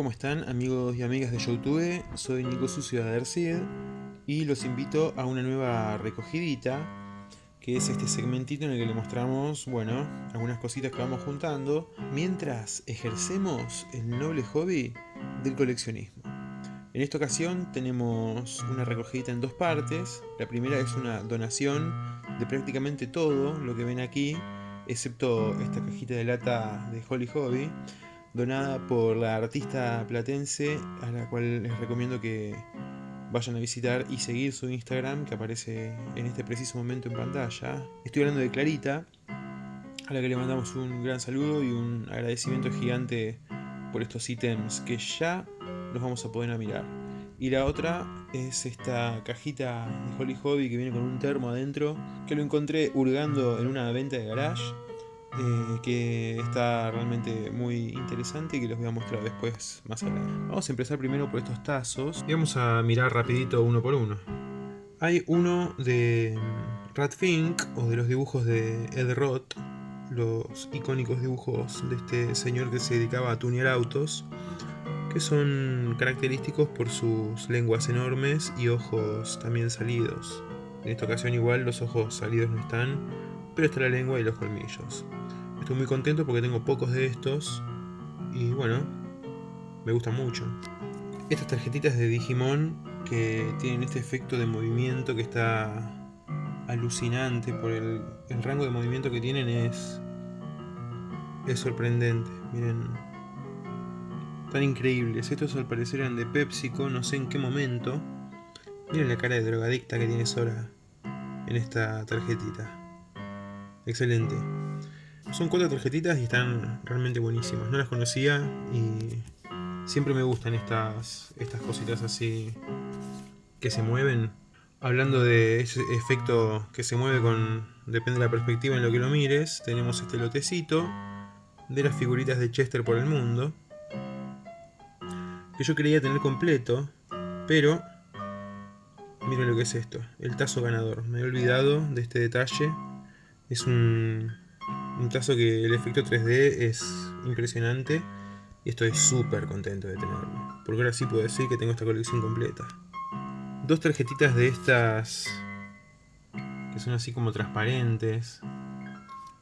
¿cómo están amigos y amigas de Youtube? Soy Nico Sucio de Adercid y los invito a una nueva recogidita que es este segmentito en el que le mostramos, bueno, algunas cositas que vamos juntando mientras ejercemos el noble hobby del coleccionismo. En esta ocasión tenemos una recogidita en dos partes. La primera es una donación de prácticamente todo lo que ven aquí, excepto esta cajita de lata de Holly Hobby, donada por la artista platense, a la cual les recomiendo que vayan a visitar y seguir su Instagram, que aparece en este preciso momento en pantalla. Estoy hablando de Clarita, a la que le mandamos un gran saludo y un agradecimiento gigante por estos ítems que ya los vamos a poder mirar. Y la otra es esta cajita de Holly Hobby que viene con un termo adentro, que lo encontré hurgando en una venta de garage eh, que está realmente muy interesante y que les voy a mostrar después más adelante. Vamos a empezar primero por estos tazos y vamos a mirar rapidito uno por uno. Hay uno de Fink o de los dibujos de Ed Roth, los icónicos dibujos de este señor que se dedicaba a tunear autos, que son característicos por sus lenguas enormes y ojos también salidos. En esta ocasión igual los ojos salidos no están, pero está la lengua y los colmillos. Estoy muy contento porque tengo pocos de estos y bueno, me gustan mucho. Estas tarjetitas de Digimon que tienen este efecto de movimiento que está alucinante por el, rango de movimiento que tienen es es sorprendente. Miren, tan increíbles. Estos al parecer eran de PepsiCo, no sé en qué momento. Miren la cara de drogadicta que tiene Sora en esta tarjetita. Excelente. Son cuatro tarjetitas y están realmente buenísimas. No las conocía y siempre me gustan estas, estas cositas así que se mueven. Hablando de ese efecto que se mueve con... depende de la perspectiva en lo que lo mires, tenemos este lotecito de las figuritas de Chester por el mundo. Que yo quería tener completo, pero... Miren lo que es esto, el tazo ganador. Me he olvidado de este detalle. Es un, un tazo que el efecto 3D es impresionante y estoy súper contento de tenerlo. Porque ahora sí puedo decir que tengo esta colección completa. Dos tarjetitas de estas que son así como transparentes,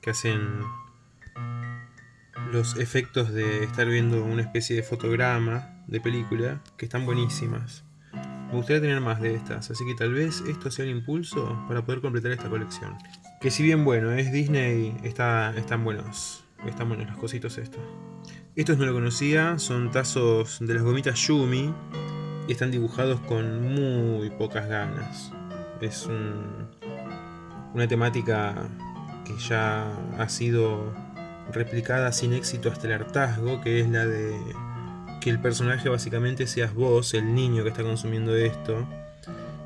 que hacen los efectos de estar viendo una especie de fotograma de película, que están buenísimas. Me gustaría tener más de estas, así que tal vez esto sea el impulso para poder completar esta colección. Que si bien bueno, es Disney, está, están buenos. Están buenos los cositos estos. Estos no lo conocía, son tazos de las gomitas Yumi. Y están dibujados con muy pocas ganas. Es una temática que ya ha sido replicada sin éxito hasta el hartazgo, que es la de que el personaje básicamente seas vos, el niño que está consumiendo esto.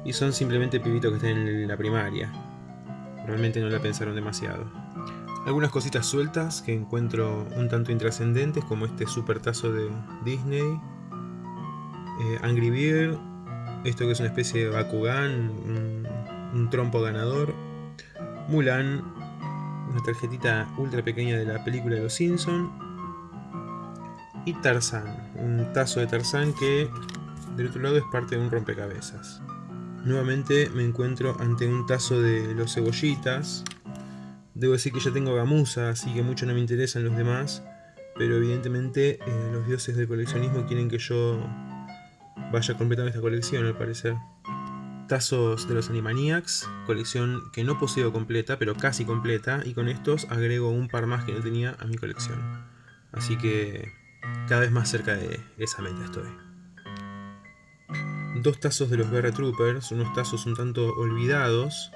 Y son simplemente pibitos que están en la primaria. Realmente no la pensaron demasiado. Algunas cositas sueltas que encuentro un tanto intrascendentes, como este super tazo de Disney. Eh, Angry Bear, esto que es una especie de Bakugan, un, trompo ganador. Mulan, una tarjetita ultra pequeña de la película de los Simpsons. Y Tarzan, un tazo de Tarzan que del otro lado es parte de un rompecabezas. Nuevamente me encuentro ante un tazo de los cebollitas. Debo decir que ya tengo gamuza, así que mucho no me interesan los demás. Pero evidentemente eh, los dioses del coleccionismo quieren que yo vaya completando esta colección al parecer. Tazos de los Animaniacs, colección que no poseo completa, pero casi completa. Y con estos agrego un par más que no tenía a mi colección. Así que cada vez más cerca de esa meta estoy dos tazos de los Troopers, unos tazos un tanto olvidados,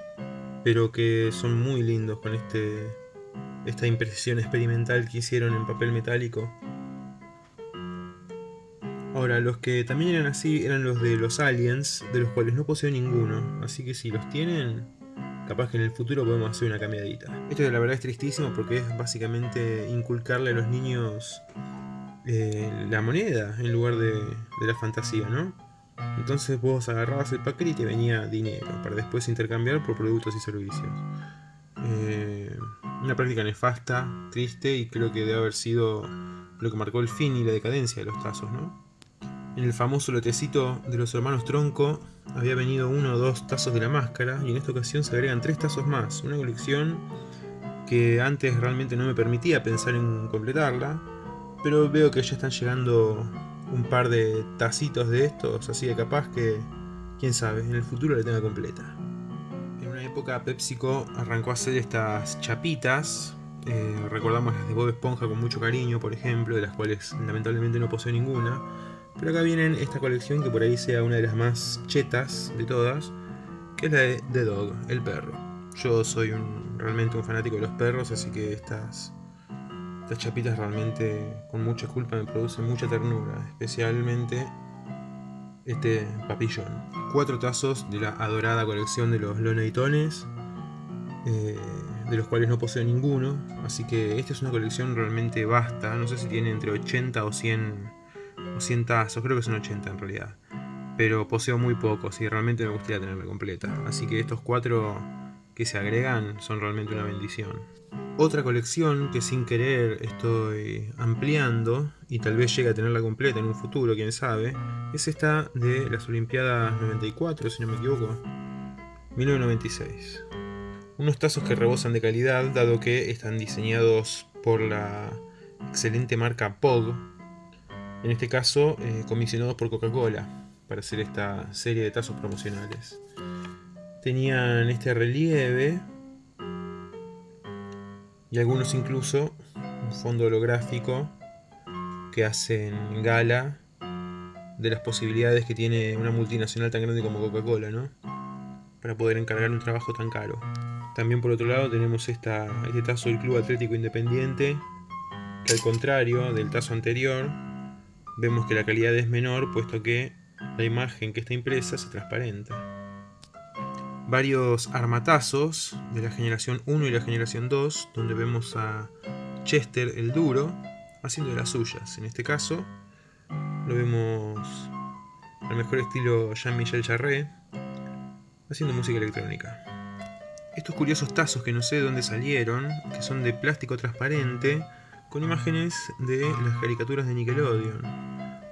pero que son muy lindos con este esta impresión experimental que hicieron en papel metálico. Ahora, los que también eran así eran los de los aliens, de los cuales no poseo ninguno, así que si los tienen, capaz que en el futuro podemos hacer una cambiadita. Esto la verdad es tristísimo porque es básicamente inculcarle a los niños eh, la moneda en lugar de, de la fantasía, ¿no? Entonces vos agarrabas el paquete y te venía dinero para después intercambiar por productos y servicios. Eh, una práctica nefasta, triste y creo que debe haber sido lo que marcó el fin y la decadencia de los tazos, ¿no? En el famoso lotecito de los hermanos Tronco había venido uno o dos tazos de la máscara y en esta ocasión se agregan tres tazos más, una colección que antes realmente no me permitía pensar en completarla, pero veo que ya están llegando un par de tacitos de estos, así de capaz que, quién sabe, en el futuro la tenga completa. En una época PepsiCo arrancó a hacer estas chapitas, eh, recordamos las de Bob Esponja con mucho cariño, por ejemplo, de las cuales lamentablemente no poseo ninguna, pero acá vienen esta colección que por ahí sea una de las más chetas de todas, que es la de The Dog, el perro. Yo soy realmente un fanático de los perros, así que estas, estas chapitas realmente con mucha culpa me producen mucha ternura, especialmente este papillón. Cuatro tazos de la adorada colección de los Loneytones, eh, de los cuales no poseo ninguno, así que esta es una colección realmente vasta, no sé si tiene entre 80 o 100 o 100 tazos, creo que son 80 en realidad. Pero poseo muy pocos y realmente me gustaría tenerla completa. Así que estos cuatro que se agregan son realmente una bendición. Otra colección que sin querer estoy ampliando y tal vez llegue a tenerla completa en un futuro, quién sabe, es esta de las Olimpiadas 94, si no me equivoco, 1996. Unos tazos que rebosan de calidad, dado que están diseñados por la excelente marca POG, en este caso eh, comisionados por Coca-Cola para hacer esta serie de tazos promocionales. Tenían este relieve y algunos incluso un fondo holográfico que hacen gala de las posibilidades que tiene una multinacional tan grande como Coca-Cola, ¿no? Para poder encargar un trabajo tan caro. También por otro lado tenemos este tazo del Club Atlético Independiente, que al contrario del tazo anterior, vemos que la calidad es menor puesto que la imagen que está impresa se transparenta. Varios armatazos de la generación 1 y la generación 2, donde vemos a Chester el duro haciendo de las suyas. En este caso lo vemos al mejor estilo Jean-Michel Jarre haciendo música electrónica. Estos curiosos tazos que no sé de dónde salieron, que son de plástico transparente, con imágenes de las caricaturas de Nickelodeon.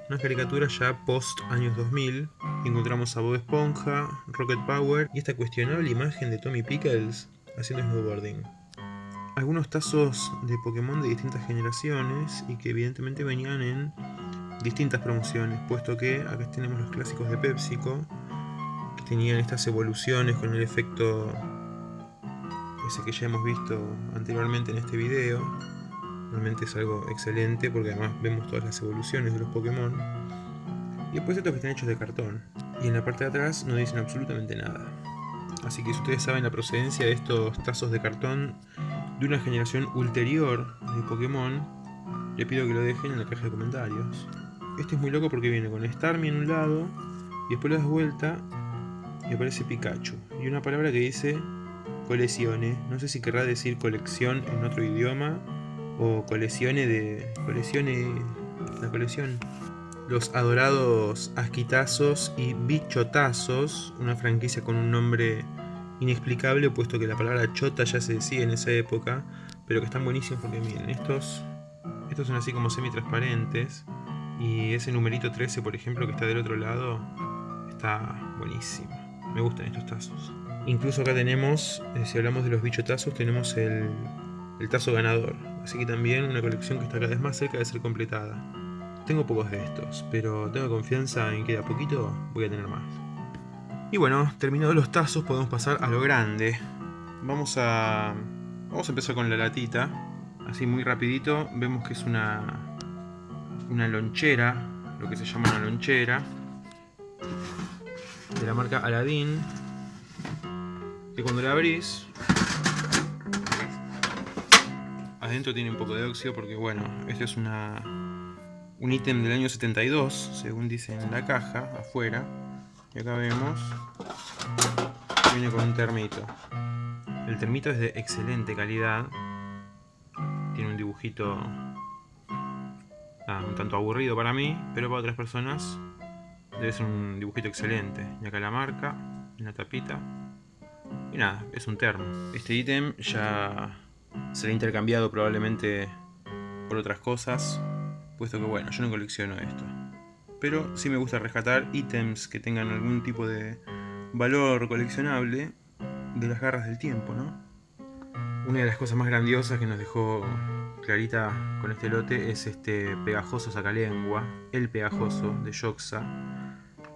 Unas caricaturas ya post años 2000, encontramos a Bob Esponja, Rocket Power y esta cuestionable imagen de Tommy Pickles haciendo snowboarding. Algunos tazos de Pokémon de distintas generaciones y que evidentemente venían en distintas promociones, puesto que acá tenemos los clásicos de PepsiCo, que tenían estas evoluciones con el efecto ese que ya hemos visto anteriormente en este video, Realmente es algo excelente porque además vemos todas las evoluciones de los Pokémon. Y después estos que están hechos de cartón. Y en la parte de atrás no dicen absolutamente nada. Así que si ustedes saben la procedencia de estos tazos de cartón de una generación ulterior de Pokémon, le pido que lo dejen en la caja de comentarios. Este es muy loco porque viene con Starmie en un lado y después le das vuelta y aparece Pikachu. Y una palabra que dice coleccione. No sé si querrá decir colección en otro idioma o colecciones de. colecciones. la colección. Los adorados asquitazos y bichotazos, una franquicia con un nombre inexplicable, puesto que la palabra chota ya se decía en esa época, pero que están buenísimos porque miren, estos, estos son así como semi-transparentes, y ese numerito 13, por ejemplo, que está del otro lado, está buenísimo. Me gustan estos tazos. Incluso acá tenemos, eh, si hablamos de los bichotazos, tenemos el, el tazo ganador, así que también una colección que está cada vez más cerca de ser completada. Tengo pocos de estos, pero tengo confianza en que de a poquito voy a tener más. Y bueno, terminados los tazos podemos pasar a lo grande. Vamos a, vamos a empezar con la latita, así muy rapidito. Vemos que es una, una lonchera, lo que se llama una lonchera, de la marca Aladdin, que cuando la abrís Adentro tiene un poco de óxido porque bueno, este es una un ítem del año 72, según dice en la caja, afuera. Y acá vemos, viene con un termito. El termito es de excelente calidad. Tiene un dibujito un tanto aburrido para mí, pero para otras personas debe ser un dibujito excelente. Y acá la marca, en la tapita. Y nada, es un termo. Este ítem ya será intercambiado probablemente por otras cosas. Puesto que bueno, yo no colecciono esto. Pero sí me gusta rescatar ítems que tengan algún tipo de valor coleccionable de las garras del tiempo, ¿no? Una de las cosas más grandiosas que nos dejó Clarita con este lote es este pegajoso sacalengua, el pegajoso de Yoxa,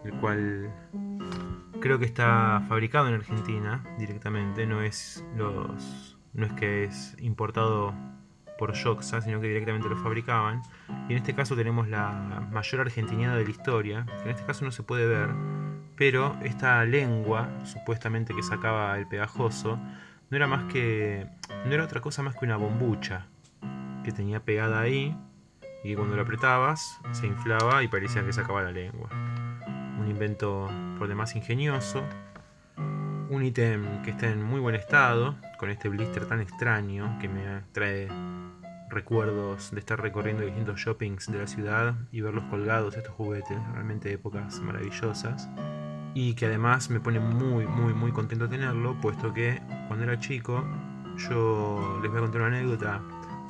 el cual creo que está fabricado en Argentina directamente, no es los no es que es importado por Yoxa, sino que directamente lo fabricaban. Y en este caso tenemos la mayor argentinada de la historia, que en este caso no se puede ver, pero esta lengua, supuestamente que sacaba el pegajoso, no era más que. no era otra cosa más que una bombucha que tenía pegada ahí y cuando lo apretabas se inflaba y parecía que sacaba la lengua. Un invento por demás ingenioso. Un ítem que está en muy buen estado, con este blister tan extraño que me trae recuerdos de estar recorriendo distintos shoppings de la ciudad y verlos colgados estos juguetes, realmente épocas maravillosas. Y que además me pone muy, muy, muy contento tenerlo, puesto que cuando era chico, yo les voy a contar una anécdota.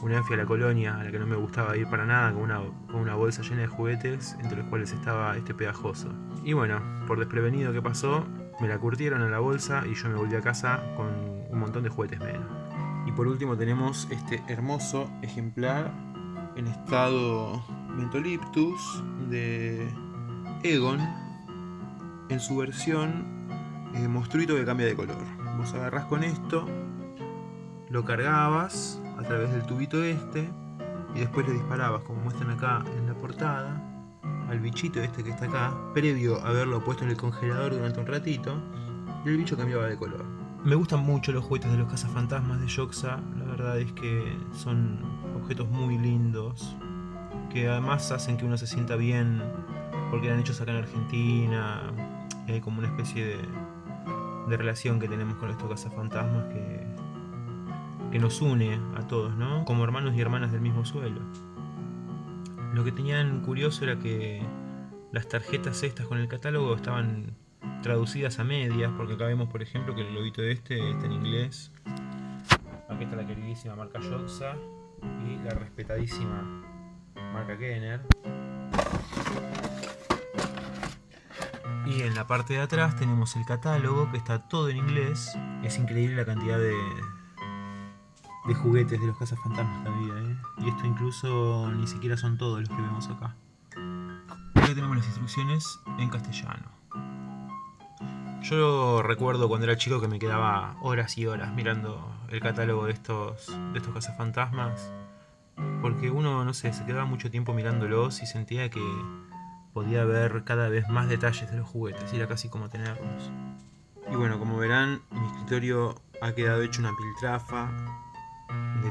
Una vez fui a la colonia, a la que no me gustaba ir para nada, con una, con una bolsa llena de juguetes, entre los cuales estaba este pegajoso. Y bueno, por desprevenido que pasó, me la curtieron en la bolsa y yo me volví a casa con un montón de juguetes menos. Y por último tenemos este hermoso ejemplar en estado Mentoliptus de Egon en su versión eh, monstruito que cambia de color. Vos agarrás con esto, lo cargabas a través del tubito este y después le disparabas, como muestran acá en la portada, al bichito este que está acá, previo a haberlo puesto en el congelador durante un ratito, y el bicho cambiaba de color. Me gustan mucho los juguetes de los cazafantasmas de Yoxa, la verdad es que son objetos muy lindos, que además hacen que uno se sienta bien porque eran hechos acá en Argentina, hay como una especie de, de relación que tenemos con estos cazafantasmas que, que nos une a todos, ¿no? Como hermanos y hermanas del mismo suelo. Lo que tenían curioso era que las tarjetas estas con el catálogo estaban traducidas a medias, porque acá vemos por ejemplo que el lobito de este está en inglés. Aquí está la queridísima marca Yoxa y la respetadísima marca Kenner. Y en la parte de atrás tenemos el catálogo que está todo en inglés. Es increíble la cantidad de, de juguetes de los cazafantasmas que había, ¿eh? Y esto incluso ni siquiera son todos los que vemos acá. Acá tenemos las instrucciones en castellano. Yo recuerdo cuando era chico que me quedaba horas y horas mirando el catálogo de estos, de estos cazafantasmas. Porque uno, no sé, se quedaba mucho tiempo mirándolos y sentía que podía ver cada vez más detalles de los juguetes, era casi como tenerlos. Y bueno, como verán, mi escritorio ha quedado hecho una piltrafa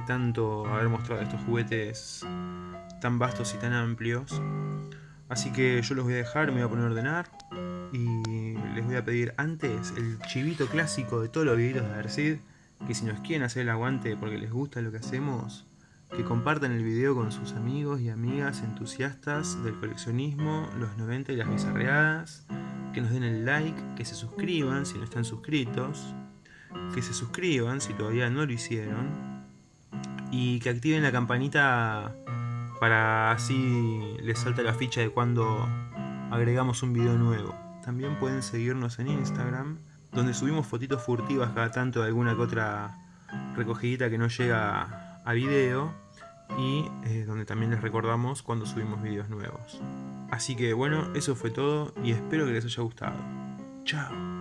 tanto haber mostrado estos juguetes tan vastos y tan amplios. Así que yo los voy a dejar, me voy a poner a ordenar y les voy a pedir antes el chivito clásico de todos los videitos de Adersid, que si nos quieren hacer el aguante porque les gusta lo que hacemos, que compartan el video con sus amigos y amigas entusiastas del coleccionismo, los 90 y las bizarreadas, que nos den el like, que se suscriban si no están suscritos, que se suscriban si todavía no lo hicieron, y que activen la campanita para así les salta la ficha de cuando agregamos un video nuevo. También pueden seguirnos en Instagram, donde subimos fotitos furtivas cada tanto de alguna que otra recogidita que no llega a video y eh, donde también les recordamos cuando subimos videos nuevos. Así que bueno, eso fue todo y espero que les haya gustado. Chao.